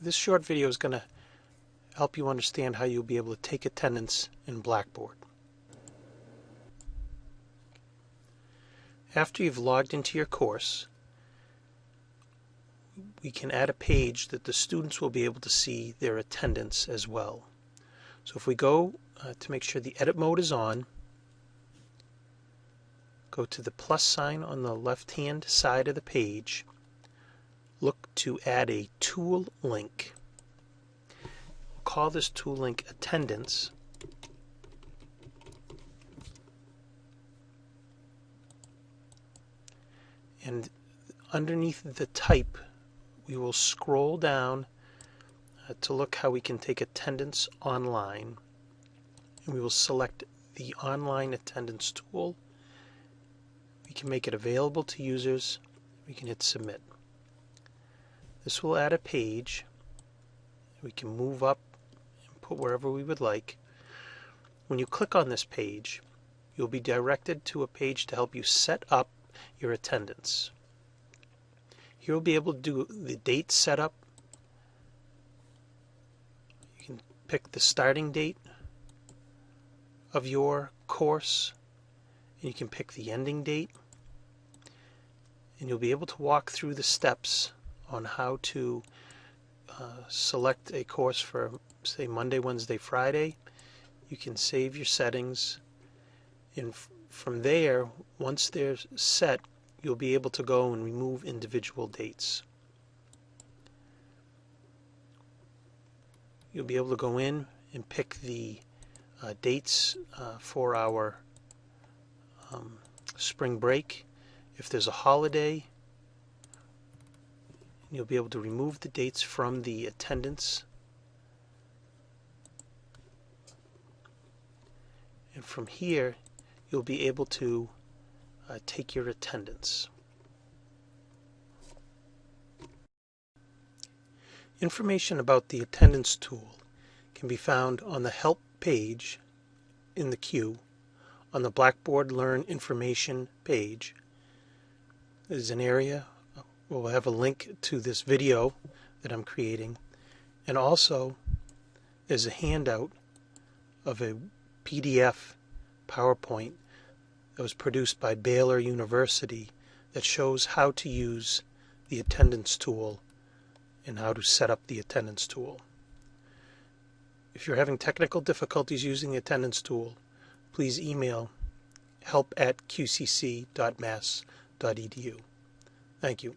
This short video is going to help you understand how you'll be able to take attendance in Blackboard. After you've logged into your course, we can add a page that the students will be able to see their attendance as well. So if we go uh, to make sure the edit mode is on, go to the plus sign on the left hand side of the page, look to add a tool link. We'll call this tool link attendance. And underneath the type we will scroll down uh, to look how we can take attendance online. And we will select the online attendance tool. We can make it available to users. We can hit submit. This will add a page. We can move up and put wherever we would like. When you click on this page, you'll be directed to a page to help you set up your attendance. Here we'll be able to do the date setup. You can pick the starting date of your course and you can pick the ending date and you'll be able to walk through the steps on how to uh, select a course for say Monday, Wednesday, Friday. You can save your settings and from there once they're set you'll be able to go and remove individual dates. You'll be able to go in and pick the uh, dates uh, for our um, spring break. If there's a holiday, you'll be able to remove the dates from the attendance. And from here, you'll be able to uh, take your attendance. Information about the attendance tool can be found on the help page in the queue on the Blackboard Learn Information page. There's an area we'll have a link to this video that I'm creating and also there's a handout of a PDF PowerPoint that was produced by Baylor University that shows how to use the attendance tool and how to set up the attendance tool. If you're having technical difficulties using the attendance tool, please email help at qcc.mass.edu. Thank you.